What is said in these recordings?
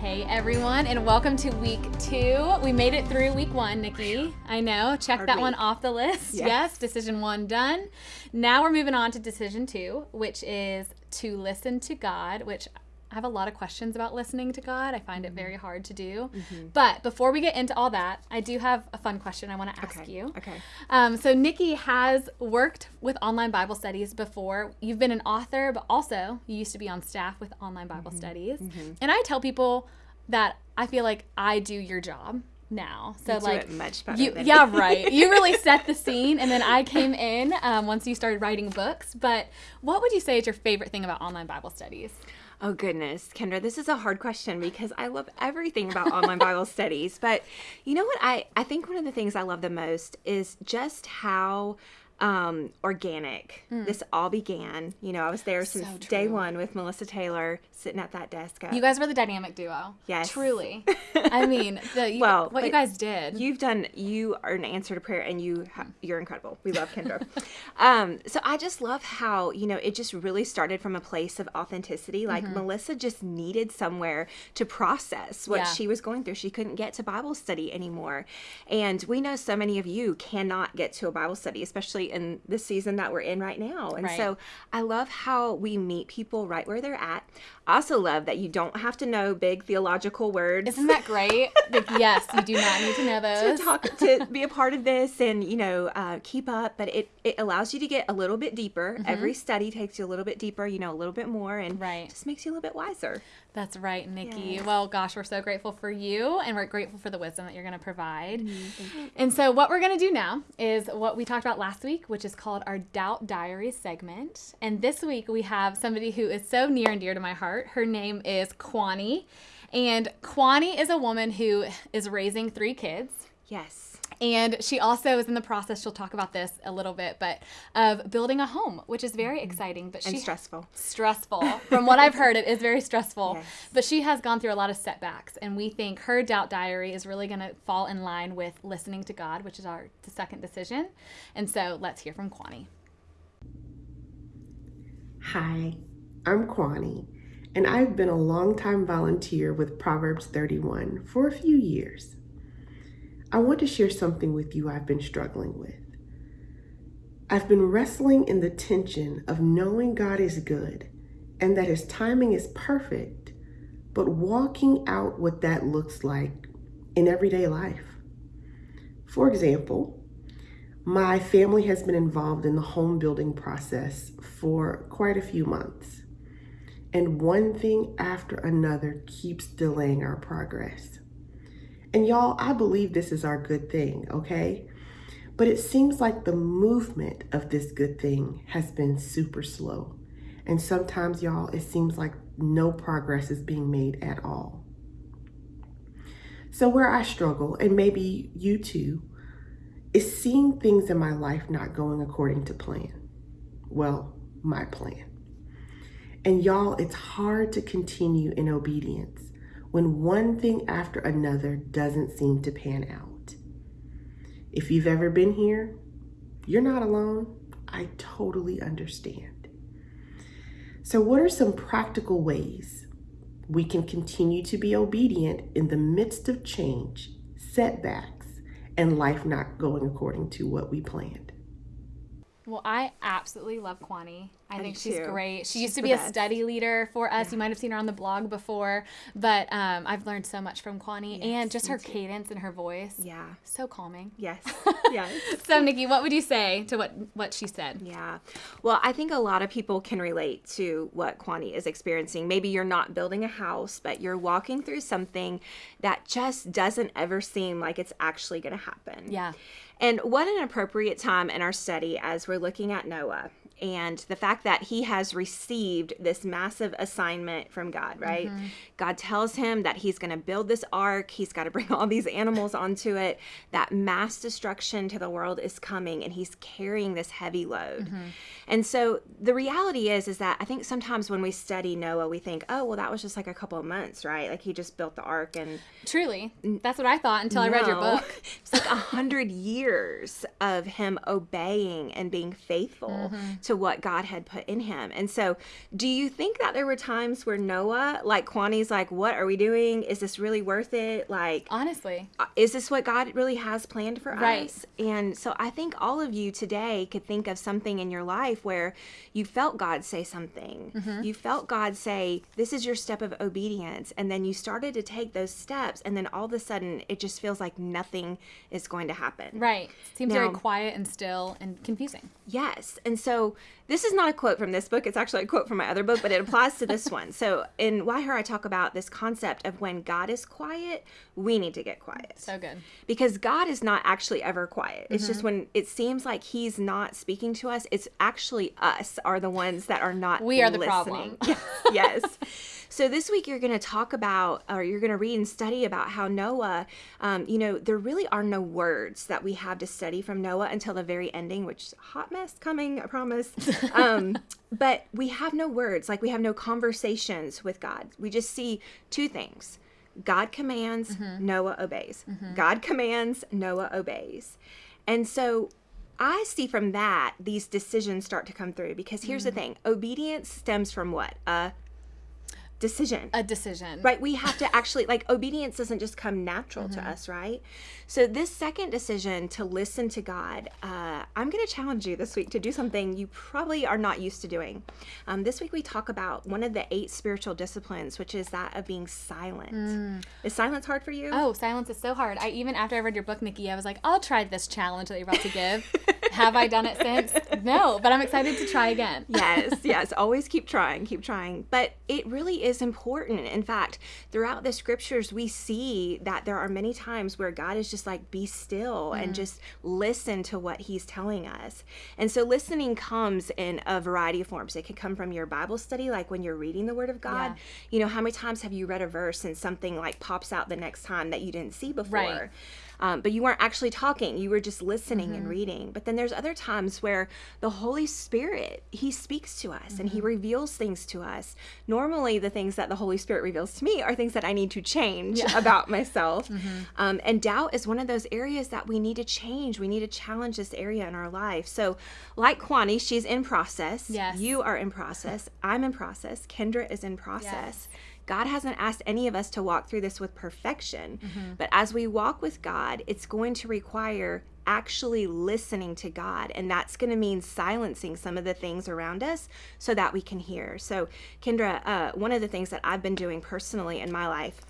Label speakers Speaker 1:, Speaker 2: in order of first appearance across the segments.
Speaker 1: Hey everyone, and welcome to week two. We made it through week one, Nicki. I know. Check
Speaker 2: Hard
Speaker 1: that one off the list.
Speaker 2: Yes.
Speaker 1: Yes. decision one done. Now we're moving on to decision two, which is to listen to God, which I have a lot of questions about listening to God. I find it very hard to do. But before we get into all that, I do have a fun question I want to ask
Speaker 2: Okay.
Speaker 1: you.
Speaker 2: Okay.
Speaker 1: Um, so Nicki has worked with online Bible studies before. You've been an author, but also you used to be on staff with online Bible
Speaker 2: Mm-hmm.
Speaker 1: studies. And I tell people that I feel like I do your job now. So
Speaker 2: You do
Speaker 1: like
Speaker 2: it much better
Speaker 1: you, yeah, right. You really set the scene, and then I came in um, once you started writing books. But what would you say is your favorite thing about online Bible studies?
Speaker 2: Oh goodness, Kendra, this is a hard question because I love everything about online Bible studies. But you know what? I I think one of the things I love the most is just how um, organic this all began. You know, I was there since day one with Melissa Taylor sitting at that desk.
Speaker 1: You guys were the dynamic duo.
Speaker 2: Yes.
Speaker 1: truly. I mean, the you,
Speaker 2: Well,
Speaker 1: what you guys did.
Speaker 2: You've done. You are an answer to prayer, and you ha- you're incredible. We love Kendra. um, so I just love how you know it just really started from a place of authenticity. Like Melissa just needed somewhere to process what
Speaker 1: Yeah.
Speaker 2: she was going through. She couldn't get to Bible study anymore, and we know so many of you cannot get to a Bible study, especially in the season that we're in right now. And
Speaker 1: Right.
Speaker 2: so I love how we meet people right where they're at. I also love that you don't have to know big theological words
Speaker 1: Isn't that great? like, yes, you do not need to know those.
Speaker 2: to talk to be a part of this and you know uh, keep up but it it allows you to get a little bit deeper every study takes you a little bit deeper you know a little bit more and
Speaker 1: Right.
Speaker 2: just makes you a little bit wiser
Speaker 1: That's right, Nicki.
Speaker 2: Yes.
Speaker 1: Well, gosh, we're so grateful for you and we're grateful for the wisdom that you're going to provide.
Speaker 2: Mm-hmm.
Speaker 1: And so, what we're going to do now is what we talked about last week, which is called our Doubt Diaries segment. And this week we have somebody who is so near and dear to my heart. Her name is Kwani. And Kwani is a woman who is raising three kids.
Speaker 2: yes
Speaker 1: And she also is in the process, she'll talk about this a little bit, but of building a home, which is very exciting. But
Speaker 2: Mm-hmm. and
Speaker 1: she
Speaker 2: stressful
Speaker 1: stressful. From what I've heard, it is very stressful.
Speaker 2: Yes.
Speaker 1: But she has gone through a lot of setbacks, and we think her doubt diary is really going to fall in line with listening to God, which is our the second decision. And so let's hear from Kwani.
Speaker 3: Hi, I'm Kwani, and I've been a longtime volunteer with Proverbs 31 for a few years. I want to share something with you I've been struggling with. I've been wrestling in the tension of knowing God is good and that His timing is perfect, but walking out what that looks like in everyday life. For example, my family has been involved in the home building process for quite a few months. And one thing after another keeps delaying our progress. And y'all, I believe this is our good thing, okay? But it seems like the movement of this good thing has been super slow. And sometimes, y'all, it seems like no progress is being made at all. So, where I struggle, and maybe you too, is seeing things in my life not going according to plan. Well, my plan. And y'all, it's hard to continue in obedience when one thing after another doesn't seem to pan out. If you've ever been here, you're not alone. I totally understand. So, what are some practical ways we can continue to be obedient in the midst of change, setbacks, and life not going according to what we planned?
Speaker 1: Well, I absolutely love Kwani. I, think she's
Speaker 2: too.
Speaker 1: great. She
Speaker 2: She's
Speaker 1: used to be a study leader for us. You might have seen her on the blog before, but um, I've learned so much from Kwani and just her
Speaker 2: too.
Speaker 1: cadence and her voice.
Speaker 2: yeah
Speaker 1: So calming.
Speaker 2: yes yes
Speaker 1: So, Nicki, what would you say to what what she said?
Speaker 2: Yeah. Well, I think a lot of people can relate to what Kwani is experiencing. Maybe you're not building a house, but you're walking through something that just doesn't ever seem like it's actually going to happen.
Speaker 1: Yeah.
Speaker 2: And what an appropriate time in our study as we're looking at Noah and the fact that he has received this massive assignment from God, right?
Speaker 1: Mm-hmm.
Speaker 2: God tells him that he's going to build this ark, he's got to bring all these animals onto it, that mass destruction to the world is coming and he's carrying this heavy load.
Speaker 1: Mm-hmm.
Speaker 2: And so the reality is is that I think sometimes when we study Noah, we think, "Oh, well that was just like a couple of months, right? Like he just built the ark and
Speaker 1: Truly, that's what I thought until I read your book.
Speaker 2: It's like a hundred years of him obeying and being faithful
Speaker 1: Mm-hmm.
Speaker 2: to what God had put in him. And so, do you think that there were times where Noah, like Kwani's like, what are we doing? Is this really worth it? Like,
Speaker 1: Honestly.
Speaker 2: uh, is this what God really has planned for
Speaker 1: Right.
Speaker 2: us? And so I think all of you today could think of something in your life where you felt God say something.
Speaker 1: Mm-hmm.
Speaker 2: You felt God say, This is your step of obedience. And then you started to take those steps. And then all of a sudden, it just feels like nothing is going to happen.
Speaker 1: Right. Seems very quiet and still and confusing.
Speaker 2: Yes. And so this is not a quote from this book. It's actually a quote from my other book, but it applies to this one. So in Why Her, I talk about this concept of when God is quiet, we need to get quiet.
Speaker 1: So good.
Speaker 2: because God is not actually ever quiet. It's
Speaker 1: Mm-hmm.
Speaker 2: just when it seems like He's not speaking to us, it's actually us are the ones that are not.
Speaker 1: We are the
Speaker 2: listening.
Speaker 1: problem.
Speaker 2: yes. So this week you're going to talk about, or you're going to read and study about how Noah. Um, you know, there really are no words that we have to study from Noah until the very ending, which is a hot mess coming. I promise. Um, but we have no words, like we have no conversations with God. We just see two things. God commands,
Speaker 1: Mm-hmm.
Speaker 2: Noah obeys. God commands, Noah obeys. And so I see from that these decisions start to come through because here's
Speaker 1: Mm.
Speaker 2: the thing obedience stems from what? A decision.
Speaker 1: A decision.
Speaker 2: Right, we have to actually like obedience doesn't just come natural
Speaker 1: Mm-hmm.
Speaker 2: to us, right? So this second decision to listen to God, uh, I'm going to challenge you this week to do something you probably are not used to doing. Um, this week we talk about one of the eight spiritual disciplines, which is that of being silent. Is silence hard for you?
Speaker 1: Mm. Oh, silence is so hard. I even after I read your book, Nicki, I was like, I'll try this challenge that you're about to give. Have I done it since? No, but I'm excited to try again.
Speaker 2: yes, yes. Always keep trying, keep trying. But it really is important. In fact, throughout the scriptures, we see that there are many times where God is just like, be still and mm. just listen to what He's telling us. And so listening comes in a variety of forms. It can come from your Bible study, like when you're reading the Word of God.
Speaker 1: Yeah.
Speaker 2: You know, how many times have you read a verse and something like pops out the next time that you didn't see before?
Speaker 1: Right.
Speaker 2: Um, but you weren't actually talking you were just listening
Speaker 1: Mm-hmm.
Speaker 2: and reading. But then there's other times where the holy spirit he speaks to us and
Speaker 1: Mm-hmm.
Speaker 2: he reveals things to us. Normally the things that the holy spirit reveals to me are things that i need to change about myself.
Speaker 1: Mm-hmm.
Speaker 2: um, and doubt is one of those areas that we need to change. We need to challenge this area in our life. So like kwani she's in process.
Speaker 1: Yes.
Speaker 2: you are in process. I'm in process. Kendra is in process God hasn't asked any of us to walk through this with perfection. But as we walk with God, it's going to require actually listening to God. And that's going to mean silencing some of the things around us so that we can hear. So, Kendra, uh, one of the things that I've been doing personally in my life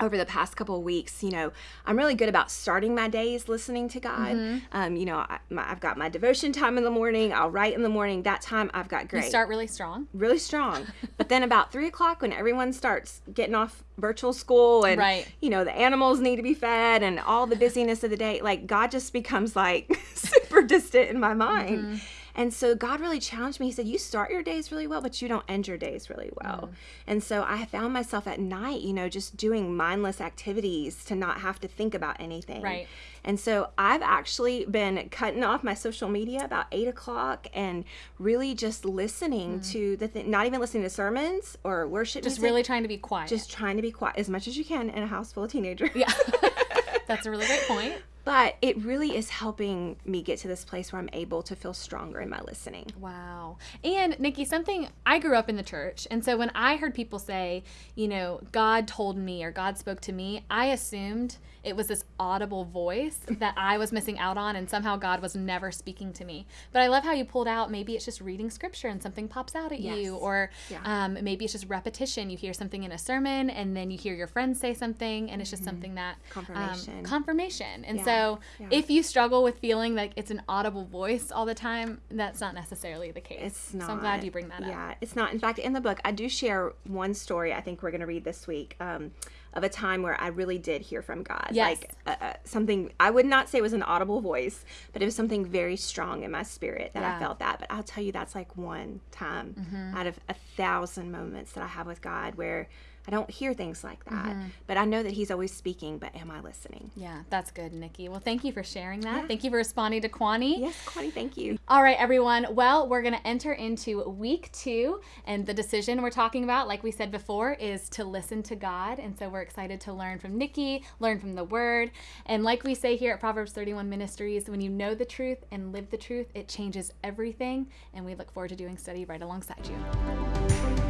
Speaker 2: over the past couple of weeks, you know, I'm really good about starting my days listening to God. Um, you know, I, my, I've got my devotion time in the morning. I'll write in the morning. That time I've got great.
Speaker 1: You start really strong.
Speaker 2: really strong. but then about three o'clock, when everyone starts getting off virtual school and
Speaker 1: Right.
Speaker 2: you know the animals need to be fed and all the busyness of the day, like God just becomes like super distant in my mind. And so God really challenged me. He said, You start your days really well, but you don't end your days really well. Mm. And so I found myself at night, you know, just doing mindless activities to not have to think about anything.
Speaker 1: Right.
Speaker 2: And so I've actually been cutting off my social media about eight o'clock and really just listening mm. to the thing, not even listening to sermons or worship
Speaker 1: Just
Speaker 2: music,
Speaker 1: really trying to be quiet.
Speaker 2: just trying to be quiet as much as you can in a house full of teenagers.
Speaker 1: yeah. That's a really great point.
Speaker 2: But it really is helping me get to this place where I'm able to feel stronger in my listening.
Speaker 1: Wow. And Nicki, something I grew up in the church. And so when I heard people say, you know, God told me or God spoke to me, I assumed it was this audible voice that I was missing out on and somehow God was never speaking to me. But I love how you pulled out maybe it's just reading scripture and something pops out at
Speaker 2: Yes.
Speaker 1: you or
Speaker 2: Yeah.
Speaker 1: um, maybe it's just repetition. You hear something in a sermon and then you hear your friends say something and it's just something that um,
Speaker 2: Confirmation.
Speaker 1: confirmation. And
Speaker 2: Yeah.
Speaker 1: so
Speaker 2: Yeah.
Speaker 1: if you struggle with feeling like it's an audible voice all the time, that's not necessarily the case.
Speaker 2: It's not.
Speaker 1: So I'm glad you bring that up.
Speaker 2: Yeah, it's not. In fact, in the book, I do share one story I think we're going to read this week um, of a time where I really did hear from God.
Speaker 1: Yes.
Speaker 2: Like uh, uh, something, I would not say it was an audible voice, but it was something very strong in my spirit that I felt that. But I'll tell you, that's like one time
Speaker 1: Mm-hmm.
Speaker 2: out of a thousand moments that I have with God where I don't hear things like that. Mm-hmm. But I know that He's always speaking, but am I listening?
Speaker 1: Yeah, that's good, Nicki. Well, thank you for sharing that. Thank you for responding to Kwani.
Speaker 2: Yes, Kwani, thank you.
Speaker 1: All right, everyone. Well, we're going to enter into week two. And the decision we're talking about, like we said before, is to listen to God. And so we're excited to learn from Nicki, learn from the word. And like we say here at Proverbs 31 Ministries, when you know the truth and live the truth, it changes everything. And we look forward to doing study right alongside you.